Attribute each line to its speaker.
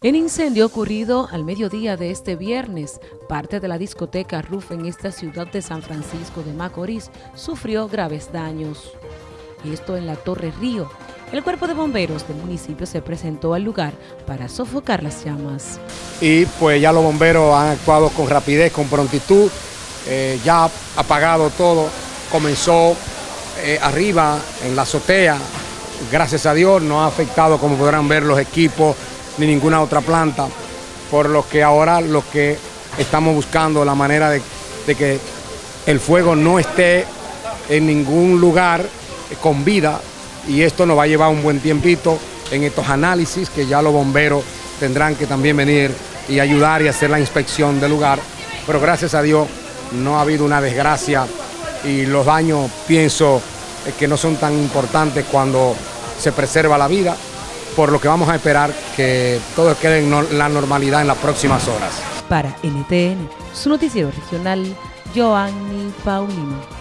Speaker 1: En incendio ocurrido al mediodía de este viernes, parte de la discoteca Ruf en esta ciudad de San Francisco de Macorís sufrió graves daños. Esto en la Torre Río. El cuerpo de bomberos del municipio se presentó al lugar para sofocar las llamas.
Speaker 2: Y pues ya los bomberos han actuado con rapidez, con prontitud, eh, ya apagado todo, comenzó eh, arriba en la azotea, gracias a Dios no ha afectado como podrán ver los equipos, ni ninguna otra planta, por lo que ahora lo que estamos buscando la manera de, que el fuego no esté en ningún lugar con vida y esto nos va a llevar un buen tiempito en estos análisis que ya los bomberos tendrán que también venir y ayudar y hacer la inspección del lugar, pero gracias a Dios no ha habido una desgracia y los daños pienso que no son tan importantes cuando se preserva la vida por lo que vamos a esperar que todo quede en la normalidad en las próximas horas.
Speaker 1: Para NTN, su noticiero regional, Joanny Paulino.